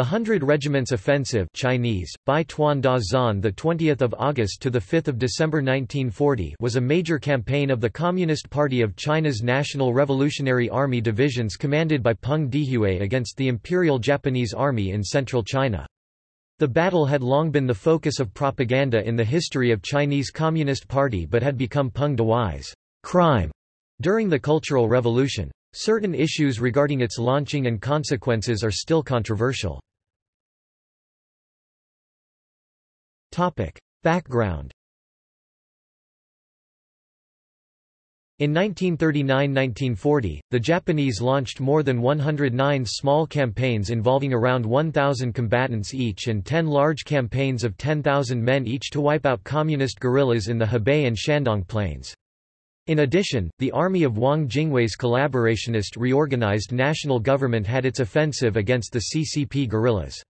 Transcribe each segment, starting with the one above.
The Hundred Regiments Offensive Chinese, Bai Tuan Da Zan the 20th of August to the 5th of December 1940 was a major campaign of the Communist Party of China's National Revolutionary Army divisions commanded by Peng Dehuai against the Imperial Japanese Army in central China. The battle had long been the focus of propaganda in the history of Chinese Communist Party but had become Peng Dehuai's crime during the Cultural Revolution. Certain issues regarding its launching and consequences are still controversial. Background In 1939–1940, the Japanese launched more than 109 small campaigns involving around 1,000 combatants each and 10 large campaigns of 10,000 men each to wipe out communist guerrillas in the Hebei and Shandong plains. In addition, the army of Wang Jingwei's collaborationist reorganized national government had its offensive against the CCP guerrillas.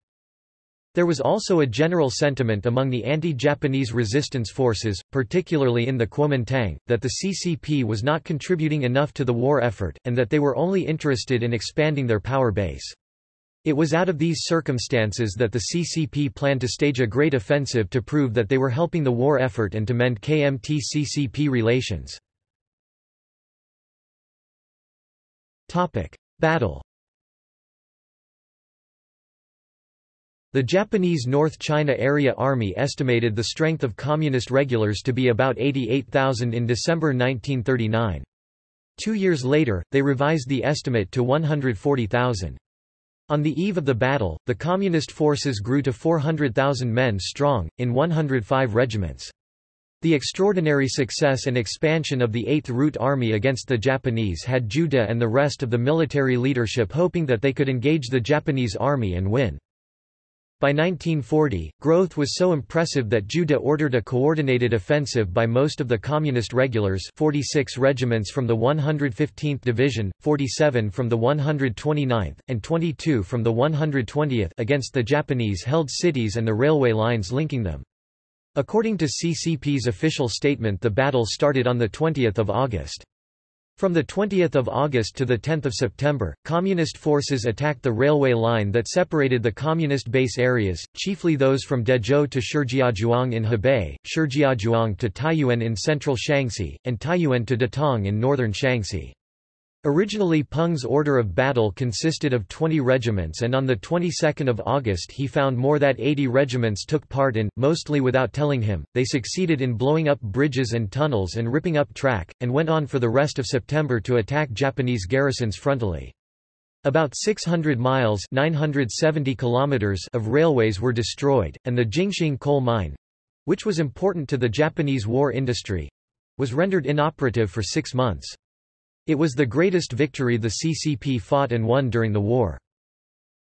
There was also a general sentiment among the anti-Japanese resistance forces, particularly in the Kuomintang, that the CCP was not contributing enough to the war effort, and that they were only interested in expanding their power base. It was out of these circumstances that the CCP planned to stage a great offensive to prove that they were helping the war effort and to mend KMT-CCP relations. Battle The Japanese North China Area Army estimated the strength of Communist regulars to be about 88,000 in December 1939. Two years later, they revised the estimate to 140,000. On the eve of the battle, the Communist forces grew to 400,000 men strong, in 105 regiments. The extraordinary success and expansion of the 8th Route Army against the Japanese had De and the rest of the military leadership hoping that they could engage the Japanese army and win. By 1940, growth was so impressive that De ordered a coordinated offensive by most of the Communist regulars 46 regiments from the 115th Division, 47 from the 129th, and 22 from the 120th against the Japanese-held cities and the railway lines linking them. According to CCP's official statement the battle started on 20 August. From 20 August to 10 September, Communist forces attacked the railway line that separated the Communist base areas, chiefly those from Dezhou to Shijiazhuang in Hebei, Shijiazhuang to Taiyuan in central Shanxi, and Taiyuan to Datong in northern Shanxi. Originally Peng's order of battle consisted of 20 regiments and on the 22nd of August he found more that 80 regiments took part in, mostly without telling him, they succeeded in blowing up bridges and tunnels and ripping up track, and went on for the rest of September to attack Japanese garrisons frontally. About 600 miles 970 kilometers of railways were destroyed, and the Jingxing coal mine—which was important to the Japanese war industry—was rendered inoperative for six months. It was the greatest victory the CCP fought and won during the war.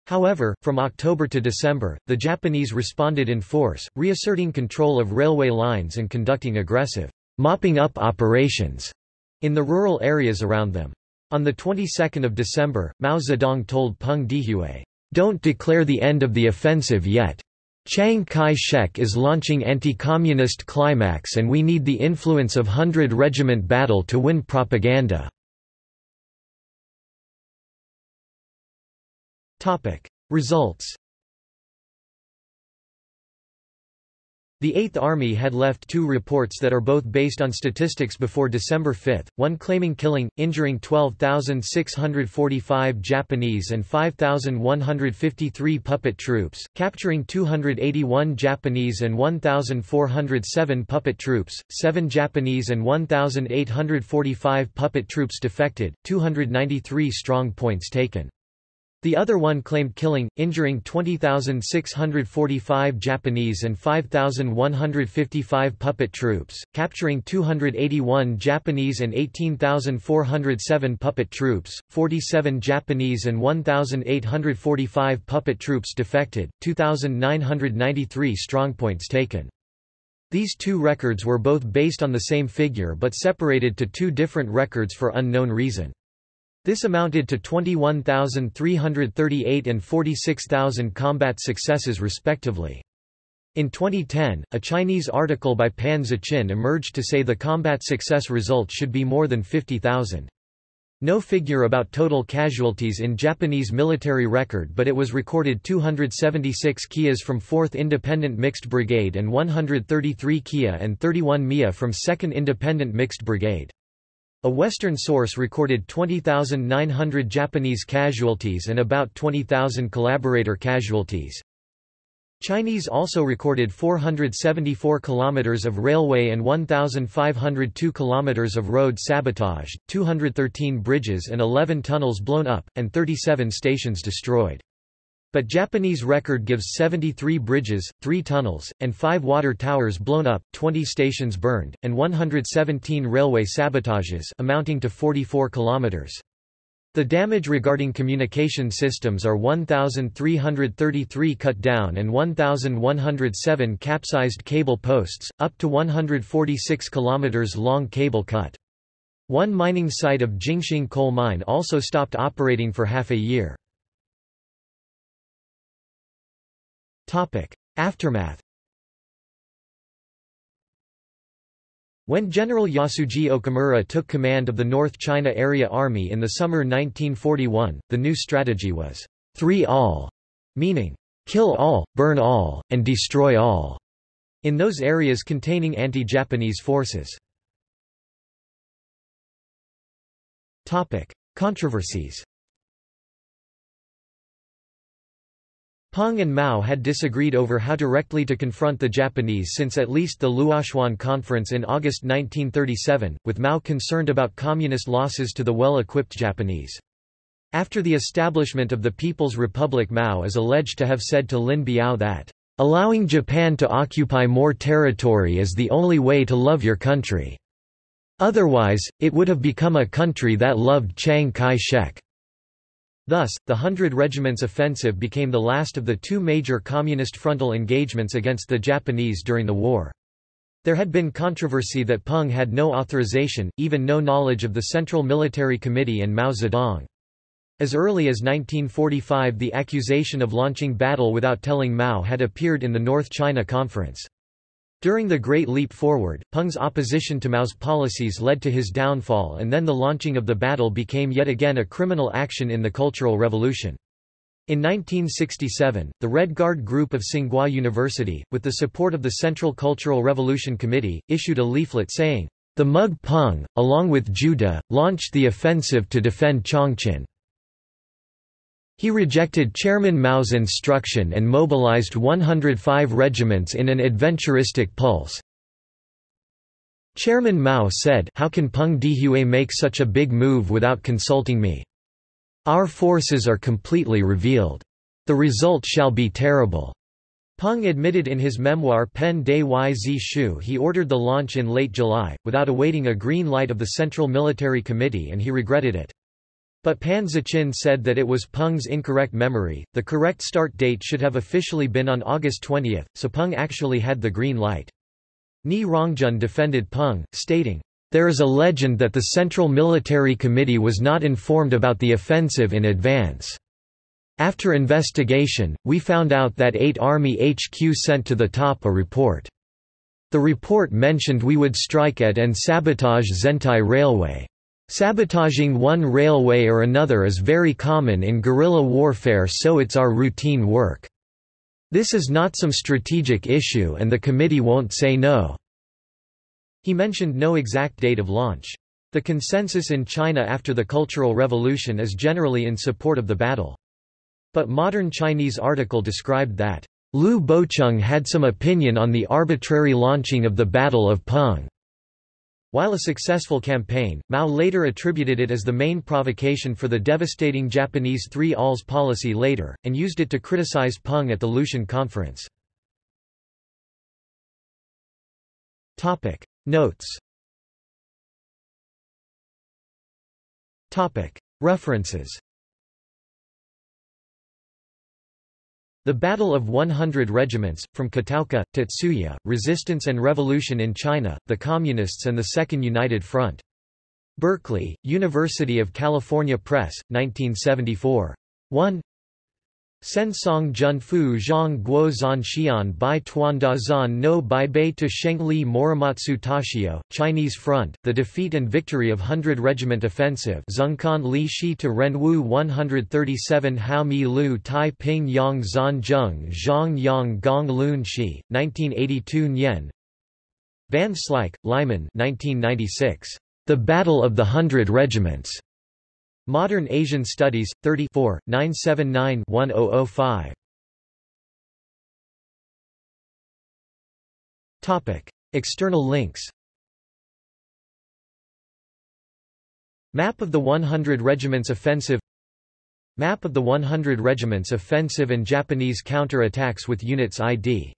However, from October to December, the Japanese responded in force, reasserting control of railway lines and conducting aggressive mopping up operations in the rural areas around them. On the 22nd of December, Mao Zedong told Peng Dehuai, "Don't declare the end of the offensive yet. Chiang Kai-shek is launching anti-communist climax and we need the influence of Hundred Regiment battle to win propaganda." Results The Eighth Army had left two reports that are both based on statistics before December 5, one claiming killing, injuring 12,645 Japanese and 5,153 puppet troops, capturing 281 Japanese and 1,407 puppet troops, 7 Japanese and 1,845 puppet troops defected, 293 strong points taken. The other one claimed killing, injuring 20,645 Japanese and 5,155 puppet troops, capturing 281 Japanese and 18,407 puppet troops, 47 Japanese and 1,845 puppet troops defected, 2,993 strongpoints taken. These two records were both based on the same figure but separated to two different records for unknown reason. This amounted to 21,338 and 46,000 combat successes respectively. In 2010, a Chinese article by Pan Zichin emerged to say the combat success result should be more than 50,000. No figure about total casualties in Japanese military record but it was recorded 276 KIAs from 4th Independent Mixed Brigade and 133 KIA and 31 MIA from 2nd Independent Mixed Brigade. A Western source recorded 20,900 Japanese casualties and about 20,000 collaborator casualties. Chinese also recorded 474 kilometers of railway and 1502 kilometers of road sabotage, 213 bridges and 11 tunnels blown up and 37 stations destroyed. But Japanese record gives 73 bridges, 3 tunnels, and 5 water towers blown up, 20 stations burned, and 117 railway sabotages amounting to 44 kilometers. The damage regarding communication systems are 1,333 cut down and 1,107 capsized cable posts, up to 146 km long cable cut. One mining site of Jingxing coal mine also stopped operating for half a year. Aftermath. When General Yasuji Okamura took command of the North China Area Army in the summer 1941, the new strategy was, three all, meaning, kill all, burn all, and destroy all, in those areas containing anti-Japanese forces. Controversies Peng and Mao had disagreed over how directly to confront the Japanese since at least the Luochuan Conference in August 1937, with Mao concerned about communist losses to the well-equipped Japanese. After the establishment of the People's Republic Mao is alleged to have said to Lin Biao that, "...allowing Japan to occupy more territory is the only way to love your country. Otherwise, it would have become a country that loved Chiang Kai-shek." Thus, the Hundred Regiment's offensive became the last of the two major communist frontal engagements against the Japanese during the war. There had been controversy that Peng had no authorization, even no knowledge of the Central Military Committee and Mao Zedong. As early as 1945 the accusation of launching battle without telling Mao had appeared in the North China Conference. During the Great Leap Forward, Peng's opposition to Mao's policies led to his downfall and then the launching of the battle became yet again a criminal action in the Cultural Revolution. In 1967, the Red Guard group of Tsinghua University, with the support of the Central Cultural Revolution Committee, issued a leaflet saying, The Mug Peng, along with Zhu De, launched the offensive to defend Chongqing. He rejected Chairman Mao's instruction and mobilized 105 regiments in an adventuristic pulse. Chairman Mao said How can Peng Dehuai make such a big move without consulting me? Our forces are completely revealed. The result shall be terrible. Peng admitted in his memoir Pen de Zi Shu he ordered the launch in late July, without awaiting a green light of the Central Military Committee and he regretted it. But Pan Zichin said that it was Peng's incorrect memory, the correct start date should have officially been on August 20, so Peng actually had the green light. Nie Rongzhen defended Peng, stating, There is a legend that the Central Military Committee was not informed about the offensive in advance. After investigation, we found out that 8 Army HQ sent to the top a report. The report mentioned we would strike at and sabotage Zhengtai Railway. Sabotaging one railway or another is very common in guerrilla warfare so it's our routine work. This is not some strategic issue and the committee won't say no." He mentioned no exact date of launch. The consensus in China after the Cultural Revolution is generally in support of the battle. But modern Chinese article described that, Liu Bocheng had some opinion on the arbitrary launching of the Battle of Peng. While a successful campaign, Mao later attributed it as the main provocation for the devastating Japanese Three Alls policy later, and used it to criticize Peng at the Lushan Conference. Topic. Notes Topic. References The Battle of 100 Regiments, from Kataoka, Tetsuya, Resistance and Revolution in China, the Communists and the Second United Front. Berkeley, University of California Press, 1974. 1 Sen Song Jun Fu Zhang Guo Zan Xian Bai Tuanda Zan No Bai Bei to Shengli Morimatsu Tashio, Chinese Front, The Defeat and Victory of Hundred Regiment Offensive Zhengkan Li Shi to Renwu 137 Hao Mi Lu Tai Ping Yang Zan Zheng Zhang Yang Gong Lun Shi, 1982 Nian Van Slyke, Lyman 1996. The Battle of the Hundred Regiments. Modern Asian Studies, 34, 979-1005. External links Map of the 100 Regiments Offensive Map of the 100 Regiments Offensive and Japanese counter-attacks with units ID